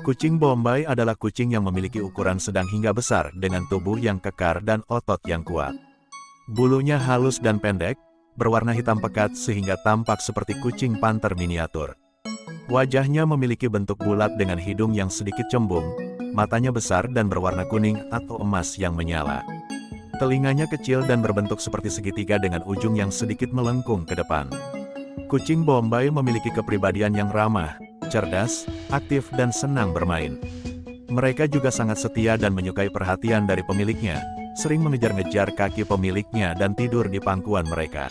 Kucing Bombay adalah kucing yang memiliki ukuran sedang hingga besar dengan tubuh yang kekar dan otot yang kuat. Bulunya halus dan pendek, berwarna hitam pekat sehingga tampak seperti kucing panter miniatur. Wajahnya memiliki bentuk bulat dengan hidung yang sedikit cembung, matanya besar dan berwarna kuning atau emas yang menyala. Telinganya kecil dan berbentuk seperti segitiga dengan ujung yang sedikit melengkung ke depan. Kucing Bombay memiliki kepribadian yang ramah, cerdas, aktif dan senang bermain. Mereka juga sangat setia dan menyukai perhatian dari pemiliknya, sering mengejar-ngejar kaki pemiliknya dan tidur di pangkuan mereka.